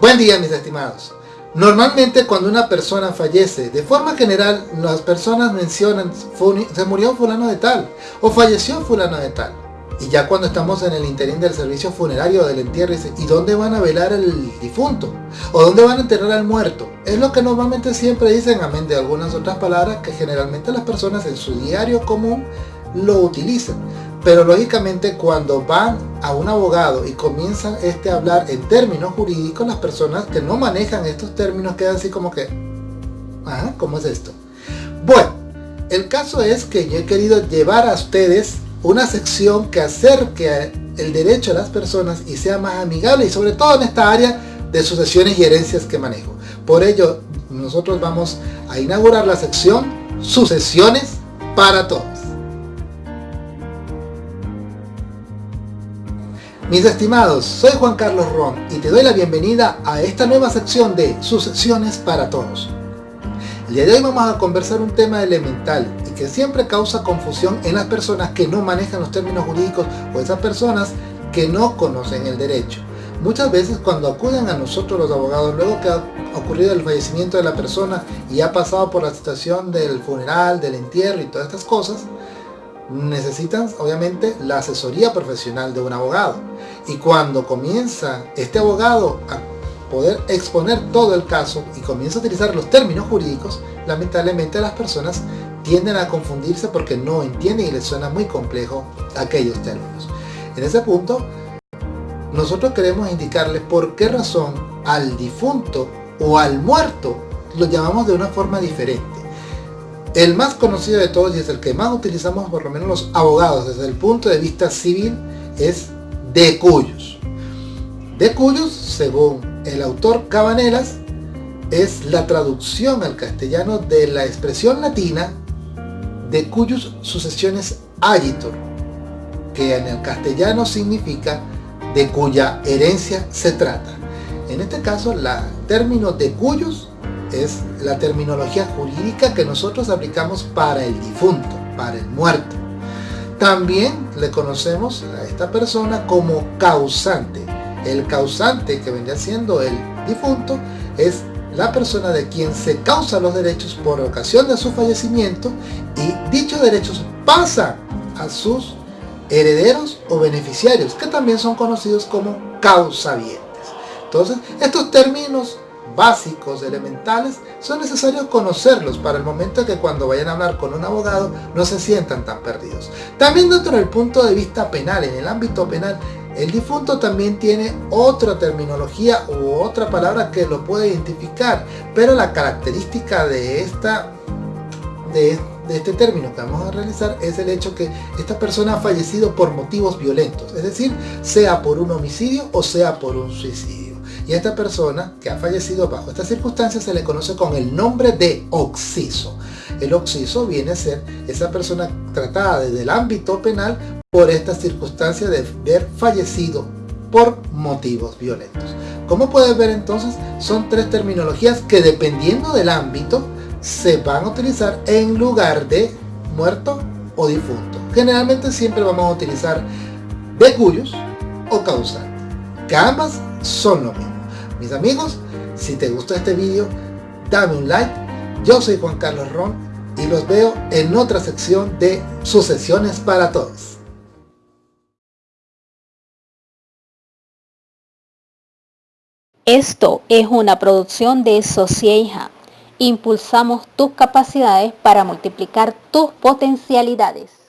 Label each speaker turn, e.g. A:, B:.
A: Buen día mis estimados. Normalmente cuando una persona fallece, de forma general las personas mencionan se murió fulano de tal o falleció fulano de tal. Y ya cuando estamos en el interín del servicio funerario del entierro, ¿y dónde van a velar al difunto? ¿O dónde van a enterrar al muerto? Es lo que normalmente siempre dicen, amén de algunas otras palabras que generalmente las personas en su diario común lo utilizan. Pero lógicamente cuando van a un abogado y comienzan este a hablar en términos jurídicos, las personas que no manejan estos términos quedan así como que, ah, ¿cómo es esto? Bueno, el caso es que yo he querido llevar a ustedes una sección que acerque el derecho a las personas y sea más amigable y sobre todo en esta área de sucesiones y herencias que manejo. Por ello, nosotros vamos a inaugurar la sección Sucesiones para Todos. Mis estimados, soy Juan Carlos Ron y te doy la bienvenida a esta nueva sección de Sucesiones para Todos. El día de hoy vamos a conversar un tema elemental y que siempre causa confusión en las personas que no manejan los términos jurídicos o esas personas que no conocen el derecho. Muchas veces cuando acuden a nosotros los abogados, luego que ha ocurrido el fallecimiento de la persona y ha pasado por la situación del funeral, del entierro y todas estas cosas, necesitan obviamente la asesoría profesional de un abogado. Y cuando comienza este abogado a poder exponer todo el caso y comienza a utilizar los términos jurídicos lamentablemente las personas tienden a confundirse porque no entienden y les suena muy complejo aquellos términos. En ese punto nosotros queremos indicarles por qué razón al difunto o al muerto lo llamamos de una forma diferente el más conocido de todos y es el que más utilizamos por lo menos los abogados desde el punto de vista civil es de cuyos. De cuyos, según el autor Cabanelas, es la traducción al castellano de la expresión latina de cuyos sucesiones agitor, que en el castellano significa de cuya herencia se trata. En este caso, el término de cuyos es la terminología jurídica que nosotros aplicamos para el difunto, para el muerto. También le conocemos a esta persona como causante. El causante que vendría siendo el difunto es la persona de quien se causa los derechos por ocasión de su fallecimiento y dichos derechos pasan a sus herederos o beneficiarios que también son conocidos como causavientes. Entonces estos términos básicos, elementales, son necesarios conocerlos para el momento que cuando vayan a hablar con un abogado no se sientan tan perdidos. También dentro del punto de vista penal, en el ámbito penal, el difunto también tiene otra terminología u otra palabra que lo puede identificar, pero la característica de esta de, de, este término que vamos a realizar es el hecho que esta persona ha fallecido por motivos violentos, es decir, sea por un homicidio o sea por un suicidio y a esta persona que ha fallecido bajo estas circunstancias se le conoce con el nombre de occiso. El occiso viene a ser esa persona tratada desde el ámbito penal por esta circunstancia de haber fallecido por motivos violentos. Como puedes ver entonces, son tres terminologías que dependiendo del ámbito se van a utilizar en lugar de muerto o difunto. Generalmente siempre vamos a utilizar de o causal, que ambas son lo mismo. Mis amigos, si te gustó este vídeo, dame un like. Yo soy Juan Carlos Ron y los veo en otra sección de Sucesiones para Todos.
B: Esto es una producción de Socieja. Impulsamos tus capacidades para multiplicar tus potencialidades.